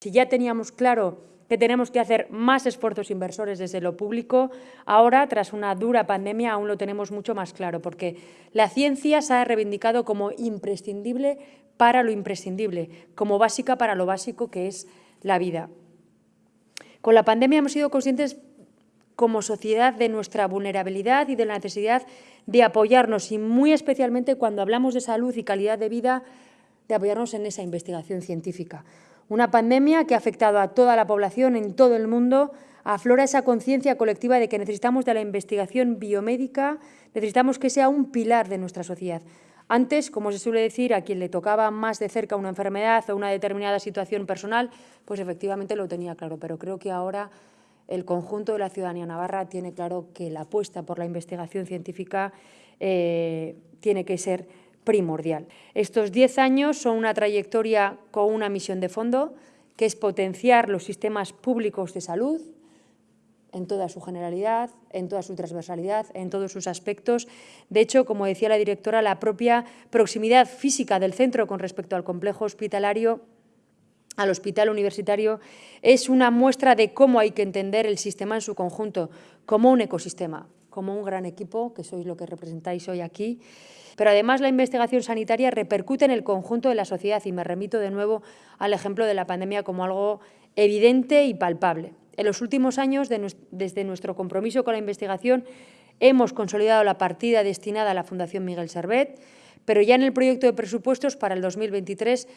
Si ya teníamos claro que tenemos que hacer más esfuerzos inversores desde lo público, ahora, tras una dura pandemia, aún lo tenemos mucho más claro, porque la ciencia se ha reivindicado como imprescindible para lo imprescindible, como básica para lo básico que es la vida. Con la pandemia hemos sido conscientes como sociedad de nuestra vulnerabilidad y de la necesidad de apoyarnos, y muy especialmente cuando hablamos de salud y calidad de vida, de apoyarnos en esa investigación científica. Una pandemia que ha afectado a toda la población en todo el mundo, aflora esa conciencia colectiva de que necesitamos de la investigación biomédica, necesitamos que sea un pilar de nuestra sociedad. Antes, como se suele decir, a quien le tocaba más de cerca una enfermedad o una determinada situación personal, pues efectivamente lo tenía claro, pero creo que ahora el conjunto de la ciudadanía navarra tiene claro que la apuesta por la investigación científica eh, tiene que ser primordial. Estos diez años son una trayectoria con una misión de fondo, que es potenciar los sistemas públicos de salud en toda su generalidad, en toda su transversalidad, en todos sus aspectos. De hecho, como decía la directora, la propia proximidad física del centro con respecto al complejo hospitalario al hospital universitario es una muestra de cómo hay que entender el sistema en su conjunto, como un ecosistema, como un gran equipo, que sois lo que representáis hoy aquí, pero además la investigación sanitaria repercute en el conjunto de la sociedad y me remito de nuevo al ejemplo de la pandemia como algo evidente y palpable. En los últimos años, desde nuestro compromiso con la investigación, hemos consolidado la partida destinada a la Fundación Miguel Servet, pero ya en el proyecto de presupuestos para el 2023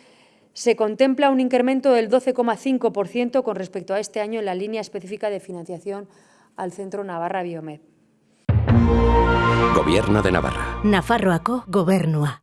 se contempla un incremento del 12,5% con respecto a este año en la línea específica de financiación al Centro Navarra Biomed. Gobierno de Navarra. Nafarroako gobernua.